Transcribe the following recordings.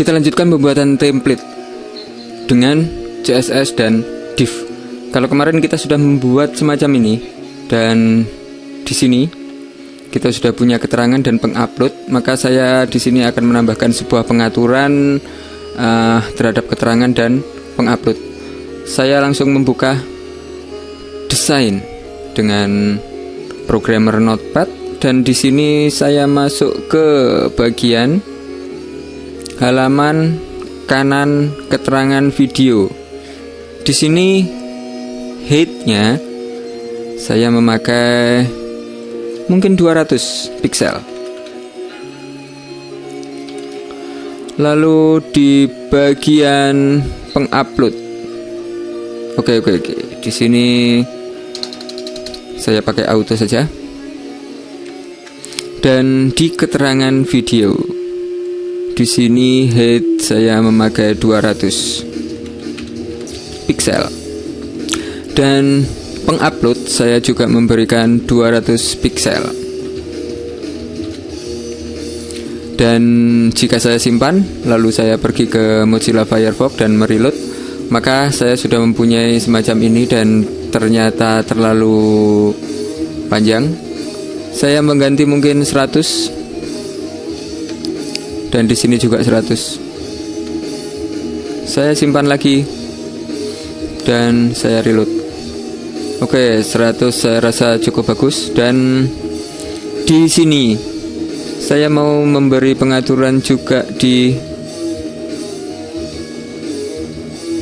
Kita lanjutkan pembuatan template dengan CSS dan div. Kalau kemarin kita sudah membuat semacam ini dan di sini kita sudah punya keterangan dan pengupload, maka saya di sini akan menambahkan sebuah pengaturan uh, terhadap keterangan dan pengupload. Saya langsung membuka desain dengan programmer Notepad dan di sini saya masuk ke bagian halaman kanan keterangan video. Di sini height-nya saya memakai mungkin 200 pixel. Lalu di bagian pengupload. Oke oke oke. Di sini saya pakai auto saja. Dan di keterangan video di sini height saya memakai 200 pixel dan pengupload saya juga memberikan 200 pixel dan jika saya simpan lalu saya pergi ke Mozilla Firefox dan mereload maka saya sudah mempunyai semacam ini dan ternyata terlalu panjang. Saya mengganti mungkin 100 dan di sini juga 100 saya simpan lagi. Dan saya reload. Oke 100 saya rasa cukup bagus. Dan di sini saya mau memberi pengaturan juga di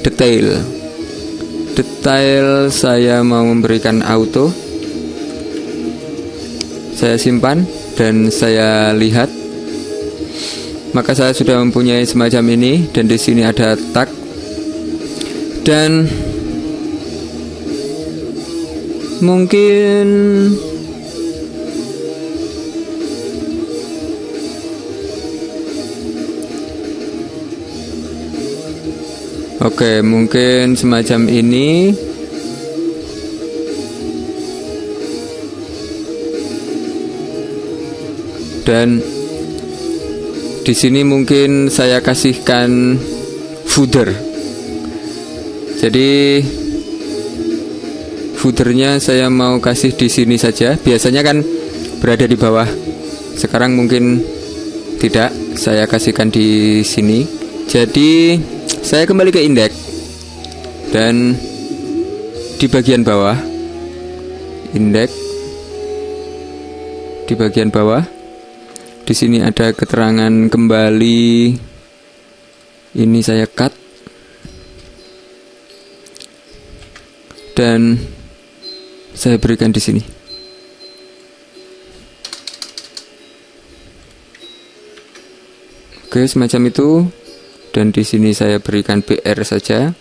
detail. Detail saya mau memberikan auto. Saya simpan dan saya lihat maka saya sudah mempunyai semacam ini dan di sini ada tag dan mungkin Oke, mungkin semacam ini. Dan di sini mungkin saya kasihkan footer. Jadi footernya saya mau kasih di sini saja. Biasanya kan berada di bawah. Sekarang mungkin tidak. Saya kasihkan di sini. Jadi saya kembali ke indeks dan di bagian bawah indeks di bagian bawah di sini ada keterangan kembali. Ini saya cut. Dan saya berikan di sini. Oke, semacam itu. Dan di sini saya berikan BR saja.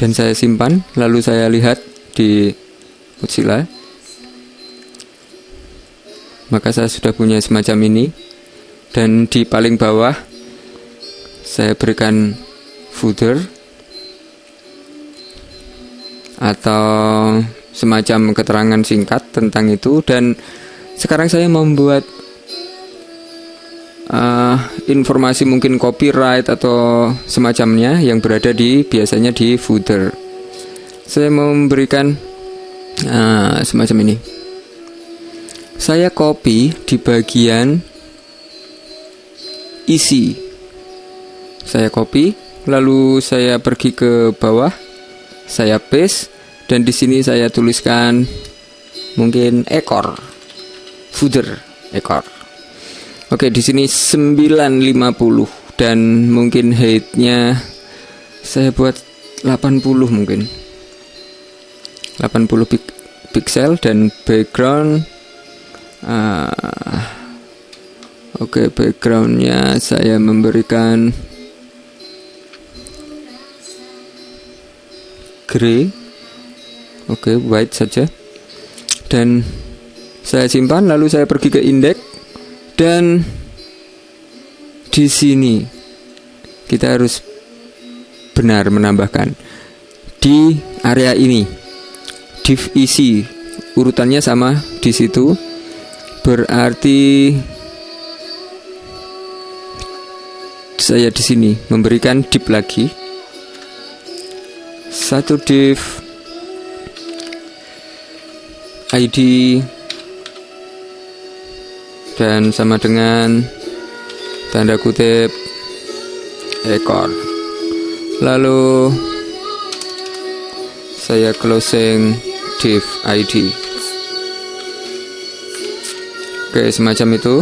Dan saya simpan lalu saya lihat di Mozilla. Maka saya sudah punya semacam ini. Dan di paling bawah saya berikan footer atau semacam keterangan singkat tentang itu. Dan sekarang saya membuat uh, informasi mungkin copyright atau semacamnya yang berada di biasanya di footer. Saya memberikan uh, semacam ini. Saya copy di bagian isi. Saya copy, lalu saya pergi ke bawah, saya paste dan di sini saya tuliskan mungkin ekor footer ekor Oke, di sini 950 dan mungkin height-nya saya buat 80 mungkin. 80 pik pixel dan background uh, Oke, backgroundnya saya memberikan grey. Oke, white saja. Dan saya simpan lalu saya pergi ke indeks dan di sini kita harus benar menambahkan di area ini div isi urutannya sama di situ berarti saya di sini memberikan div lagi. Satu div ID dan sama dengan tanda kutip ekor. Lalu saya closing div ID oke semacam itu.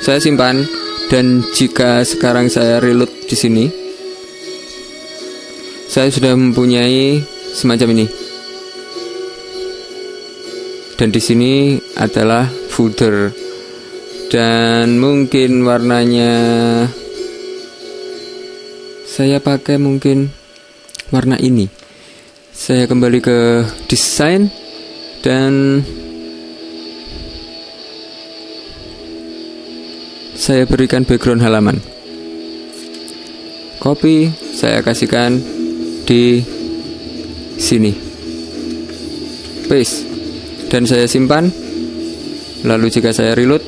Saya simpan dan jika sekarang saya reload di sini saya sudah mempunyai semacam ini. Dan di sini adalah footer dan mungkin warnanya saya pakai mungkin warna ini. Saya kembali ke desain dan saya berikan background halaman. Copy saya kasihkan di sini. Paste. Dan saya simpan. Lalu jika saya reload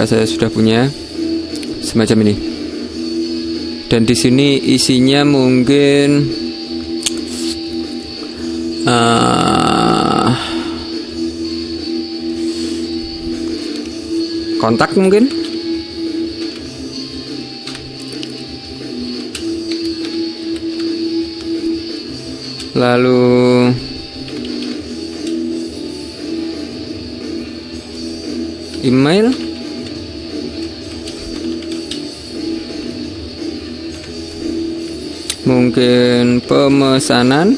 maka saya sudah punya semacam ini? Dan di sini isinya mungkin uh, kontak mungkin? Lalu email mungkin pemesanan?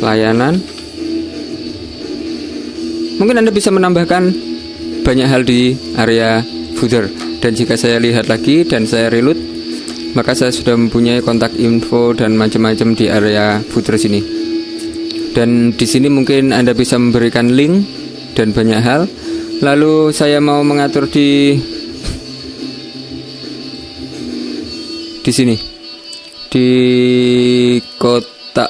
Layanan? Mungkin Anda bisa menambahkan banyak hal di area footer. Dan jika saya lihat lagi dan saya reload maka saya sudah mempunyai kontak info dan macam-macam di area footer sini. Dan di sini mungkin Anda bisa memberikan link dan banyak hal. Lalu saya mau mengatur di di sini. Di kota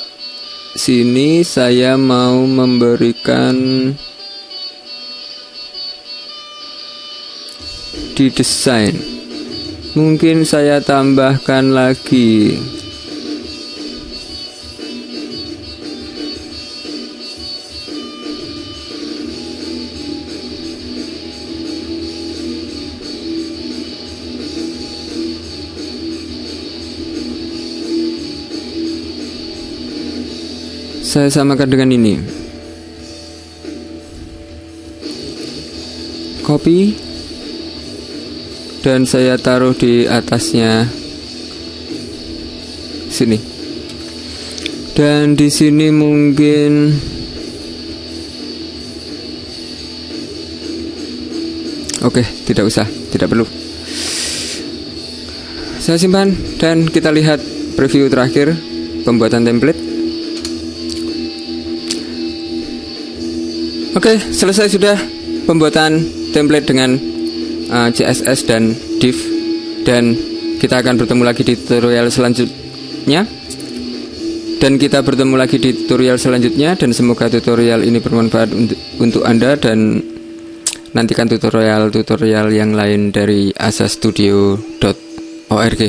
sini saya mau memberikan di desain. Mungkin saya tambahkan lagi saya samakan dengan ini. Copy dan saya taruh di atasnya. Sini. Dan di sini mungkin oke tidak usah tidak perlu. Saya simpan dan kita lihat preview terakhir pembuatan template Oke, selesai sudah pembuatan template dengan uh, CSS dan div. Dan kita akan bertemu lagi di tutorial selanjutnya. Dan kita bertemu lagi di tutorial selanjutnya dan semoga tutorial ini bermanfaat untuk, untuk Anda dan nantikan tutorial-tutorial yang lain dari asastudio.org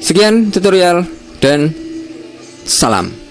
Sekian tutorial dan salam